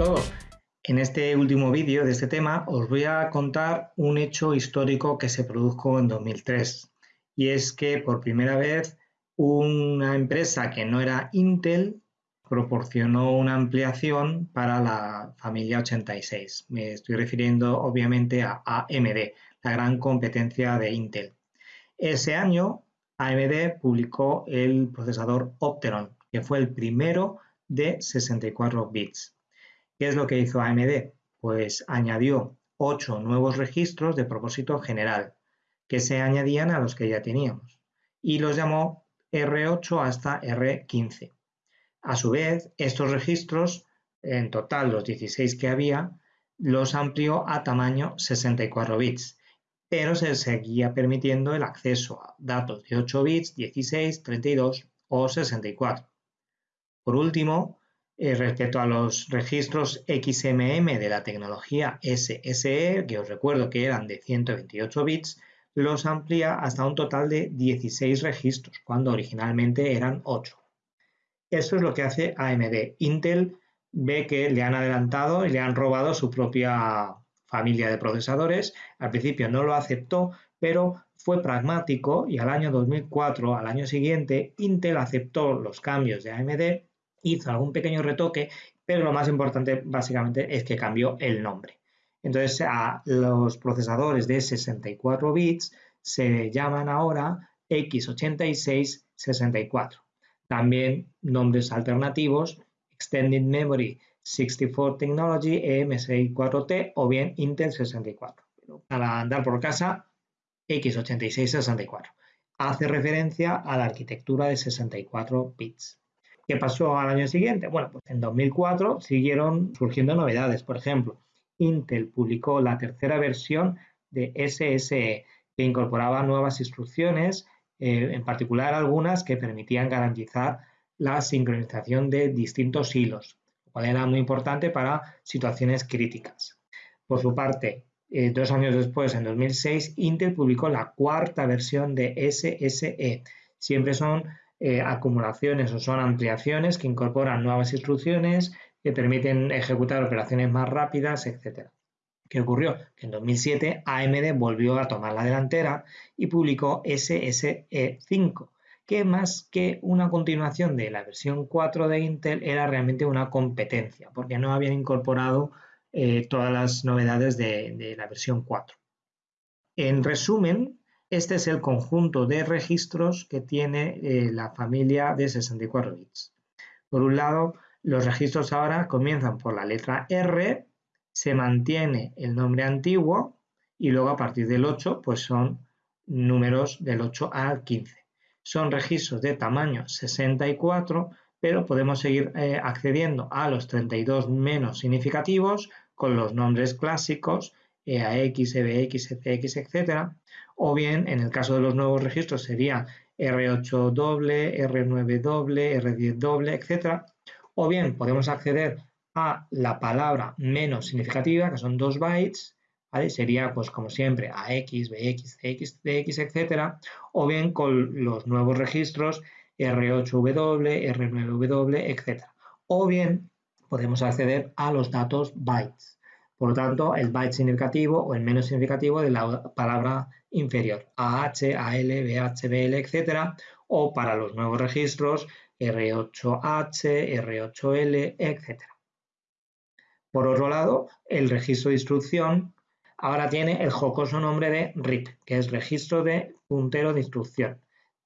todos. En este último vídeo de este tema os voy a contar un hecho histórico que se produjo en 2003 y es que por primera vez una empresa que no era Intel proporcionó una ampliación para la familia 86. Me estoy refiriendo obviamente a AMD, la gran competencia de Intel. Ese año AMD publicó el procesador Opteron, que fue el primero de 64 bits. ¿Qué es lo que hizo AMD? Pues añadió 8 nuevos registros de propósito general que se añadían a los que ya teníamos y los llamó R8 hasta R15. A su vez, estos registros, en total los 16 que había, los amplió a tamaño 64 bits, pero se seguía permitiendo el acceso a datos de 8 bits, 16, 32 o 64. Por último, eh, respecto a los registros XMM de la tecnología SSE, que os recuerdo que eran de 128 bits, los amplía hasta un total de 16 registros, cuando originalmente eran 8. Eso es lo que hace AMD. Intel ve que le han adelantado y le han robado su propia familia de procesadores. Al principio no lo aceptó, pero fue pragmático y al año 2004, al año siguiente, Intel aceptó los cambios de AMD hizo algún pequeño retoque, pero lo más importante básicamente es que cambió el nombre. Entonces, a los procesadores de 64 bits se llaman ahora x86-64. También nombres alternativos, Extended Memory 64 Technology EM64T o bien Intel 64. Para andar por casa, x86-64. Hace referencia a la arquitectura de 64 bits. ¿Qué pasó al año siguiente? Bueno, pues en 2004 siguieron surgiendo novedades. Por ejemplo, Intel publicó la tercera versión de SSE, que incorporaba nuevas instrucciones, eh, en particular algunas que permitían garantizar la sincronización de distintos hilos, lo cual era muy importante para situaciones críticas. Por su parte, eh, dos años después, en 2006, Intel publicó la cuarta versión de SSE. Siempre son eh, acumulaciones o son ampliaciones que incorporan nuevas instrucciones que permiten ejecutar operaciones más rápidas, etc. ¿Qué ocurrió? Que en 2007 AMD volvió a tomar la delantera y publicó SSE5, que más que una continuación de la versión 4 de Intel era realmente una competencia, porque no habían incorporado eh, todas las novedades de la versión 4. En resumen, este es el conjunto de registros que tiene eh, la familia de 64 bits. Por un lado, los registros ahora comienzan por la letra R, se mantiene el nombre antiguo y luego a partir del 8 pues son números del 8 al 15. Son registros de tamaño 64, pero podemos seguir eh, accediendo a los 32 menos significativos con los nombres clásicos EAX, EBX, ECX, etc. O bien, en el caso de los nuevos registros, sería R8 doble, R9 doble, R10 doble, etc. O bien podemos acceder a la palabra menos significativa, que son 2 bytes, Sería, pues como siempre, AX, BX, CX, DX, etc. O bien con los nuevos registros R8W, R9W, etc. O bien podemos acceder a los datos bytes. Por lo tanto, el byte significativo o el menos significativo de la palabra inferior, AH, AL, BH, BL, etc. O para los nuevos registros, R8H, R8L, etc. Por otro lado, el registro de instrucción ahora tiene el jocoso nombre de RIP, que es registro de puntero de instrucción,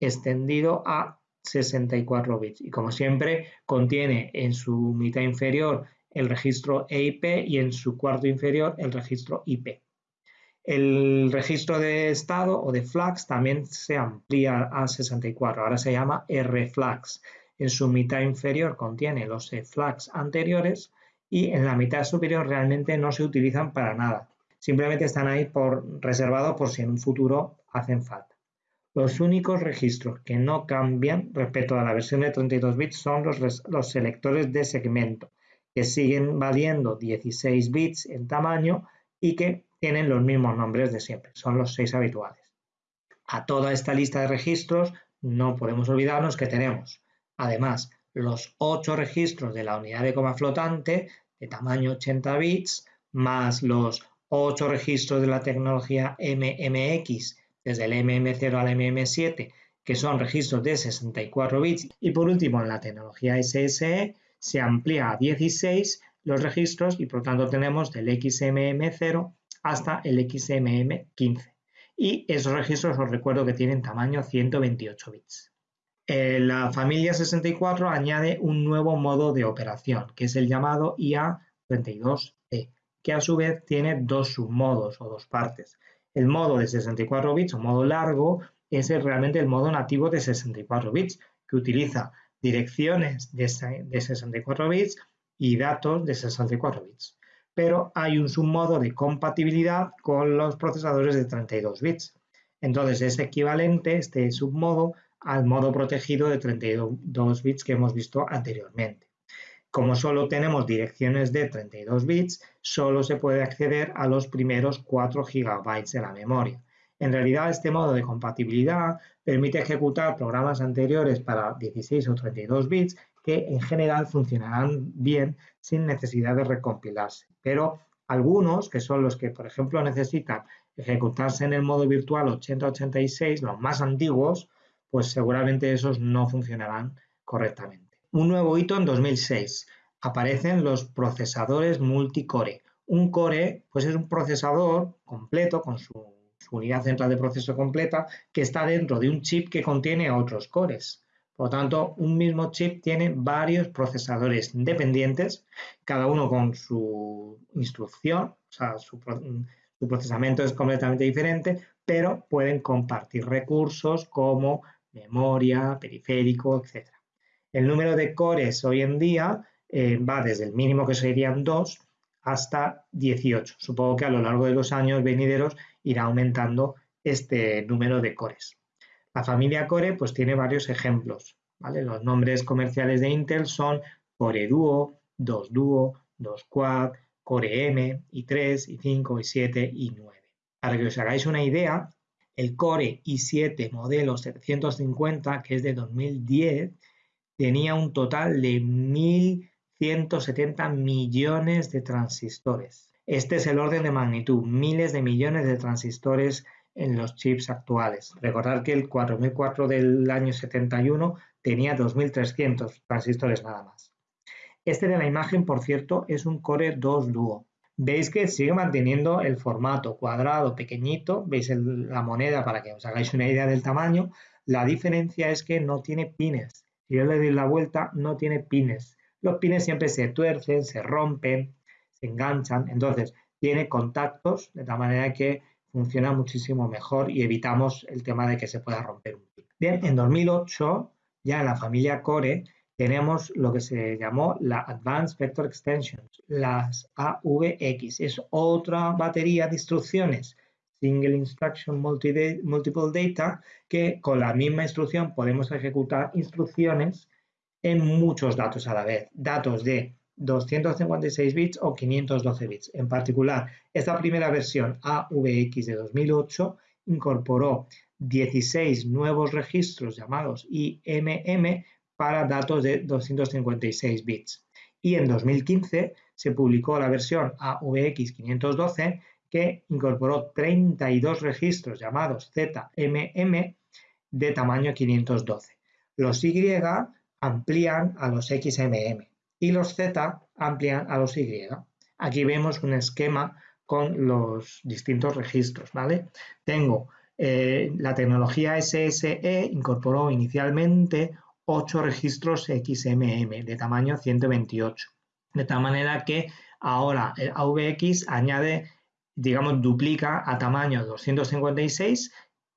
extendido a 64 bits. Y como siempre, contiene en su mitad inferior el registro EIP y en su cuarto inferior el registro IP. El registro de estado o de flags también se amplía a 64, ahora se llama RFlags. En su mitad inferior contiene los flags anteriores y en la mitad superior realmente no se utilizan para nada. Simplemente están ahí por, reservados por si en un futuro hacen falta. Los únicos registros que no cambian respecto a la versión de 32 bits son los, los selectores de segmento, que siguen valiendo 16 bits en tamaño y que tienen los mismos nombres de siempre, son los 6 habituales. A toda esta lista de registros no podemos olvidarnos que tenemos, además, los 8 registros de la unidad de coma flotante de tamaño 80 bits, más los 8 registros de la tecnología MMX, desde el MM0 al MM7, que son registros de 64 bits. Y por último, en la tecnología SSE se amplía a 16 los registros y por tanto tenemos del XMM0 hasta el XMM15. Y esos registros os recuerdo que tienen tamaño 128 bits. Eh, la familia 64 añade un nuevo modo de operación, que es el llamado IA32E, que a su vez tiene dos submodos o dos partes. El modo de 64 bits o modo largo es realmente el modo nativo de 64 bits, que utiliza direcciones de 64 bits y datos de 64 bits. Pero hay un submodo de compatibilidad con los procesadores de 32 bits. Entonces es equivalente este submodo al modo protegido de 32 bits que hemos visto anteriormente. Como solo tenemos direcciones de 32 bits, solo se puede acceder a los primeros 4 GB de la memoria. En realidad, este modo de compatibilidad permite ejecutar programas anteriores para 16 o 32 bits que en general funcionarán bien sin necesidad de recompilarse. Pero algunos, que son los que, por ejemplo, necesitan ejecutarse en el modo virtual 8086, los más antiguos, pues seguramente esos no funcionarán correctamente. Un nuevo hito en 2006. Aparecen los procesadores multicore. Un core pues es un procesador completo con su, unidad central de proceso completa que está dentro de un chip que contiene otros cores. Por lo tanto, un mismo chip tiene varios procesadores independientes, cada uno con su instrucción, o sea, su, su procesamiento es completamente diferente, pero pueden compartir recursos como memoria, periférico, etc. El número de cores hoy en día eh, va desde el mínimo que serían 2 hasta 18. Supongo que a lo largo de los años venideros irá aumentando este número de cores. La familia Core pues tiene varios ejemplos. Los nombres comerciales de Intel son Core Duo, 2 Duo, 2 Quad, Core M, i3, i5, i7, i9. Para que os hagáis una idea, el Core i7 modelo 750, que es de 2010, tenía un total de 1.170 millones de transistores. Este es el orden de magnitud, miles de millones de transistores en los chips actuales. Recordad que el 4004 del año 71 tenía 2300 transistores nada más. Este de la imagen, por cierto, es un Core 2 Duo. Veis que sigue manteniendo el formato cuadrado pequeñito, veis la moneda para que os hagáis una idea del tamaño. La diferencia es que no tiene pines. Si yo le doy la vuelta, no tiene pines. Los pines siempre se tuercen, se rompen, se enganchan. Entonces, tiene contactos de tal manera que funciona muchísimo mejor y evitamos el tema de que se pueda romper un pin. Bien, en 2008, ya en la familia Core, tenemos lo que se llamó la Advanced Vector Extensions, las AVX. Es otra batería de instrucciones, Single Instruction Multiple Data, que con la misma instrucción podemos ejecutar instrucciones en muchos datos a la vez. Datos de 256 bits o 512 bits. En particular, esta primera versión AVX de 2008 incorporó 16 nuevos registros llamados IMM para datos de 256 bits. Y en 2015 se publicó la versión AVX512 que incorporó 32 registros llamados ZMM de tamaño 512. Los Y amplían a los XMM y los Z amplían a los Y. Aquí vemos un esquema con los distintos registros, ¿vale? Tengo eh, la tecnología SSE incorporó inicialmente 8 registros XMM de tamaño 128. De tal manera que ahora el AVX añade, digamos, duplica a tamaño 256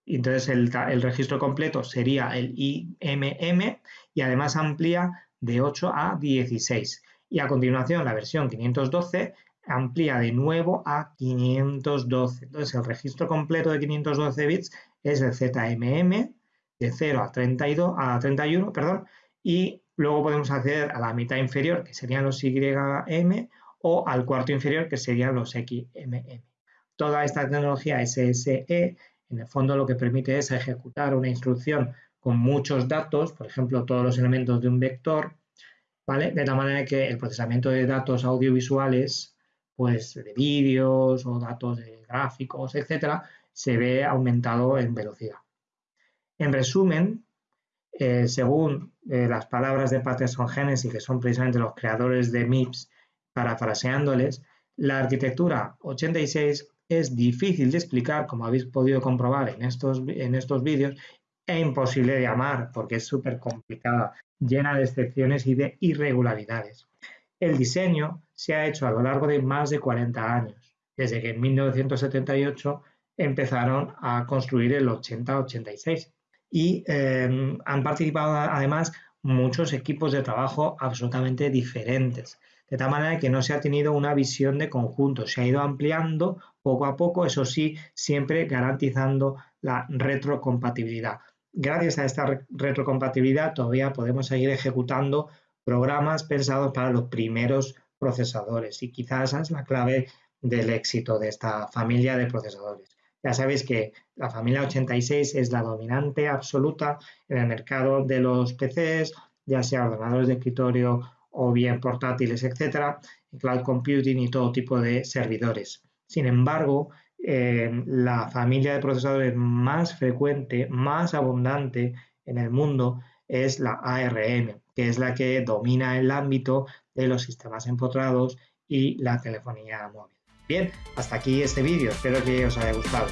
y entonces el, el, registro completo sería el IMM y además amplía de 8 a 16. Y a continuación la versión 512 amplía de nuevo a 512. Entonces el registro completo de 512 bits es el ZMM de 0 a, 32, a 31, perdón, y luego podemos acceder a la mitad inferior, que serían los YM, o al cuarto inferior, que serían los XMM. Toda esta tecnología SSE, en el fondo lo que permite es ejecutar una instrucción con muchos datos, por ejemplo, todos los elementos de un vector, ¿vale? De tal manera que el procesamiento de datos audiovisuales, pues de vídeos o datos de gráficos, etcétera, se ve aumentado en velocidad. En resumen, eh, según eh, las palabras de Patterson Genesis, que son precisamente los creadores de MIPS, parafraseándoles, la arquitectura 86 es difícil de explicar, como habéis podido comprobar en estos, en estos vídeos, e imposible de llamar porque es súper complicada, llena de excepciones y de irregularidades. El diseño se ha hecho a lo largo de más de 40 años, desde que en 1978 empezaron a construir el 80-86 y em, han participado además muchos equipos de trabajo absolutamente diferentes, de tal manera que no se ha tenido una visión de conjunto, se ha ido ampliando poco a poco, eso sí, siempre garantizando la retrocompatibilidad. Gracias a esta retrocompatibilidad todavía podemos seguir ejecutando programas pensados para los primeros procesadores y quizás esa es la clave del éxito de esta familia de procesadores. Ya sabéis que la familia 86 es la dominante absoluta en el mercado de los PCs, ya sea ordenadores de escritorio o bien portátiles, etcétera, cloud computing y todo tipo de servidores. Sin embargo, la familia de procesadores más frecuente, más abundante en el mundo es la ARM, que es la que domina el ámbito de los sistemas empotrados y la telefonía móvil. Bien, hasta aquí este vídeo, espero que os haya gustado.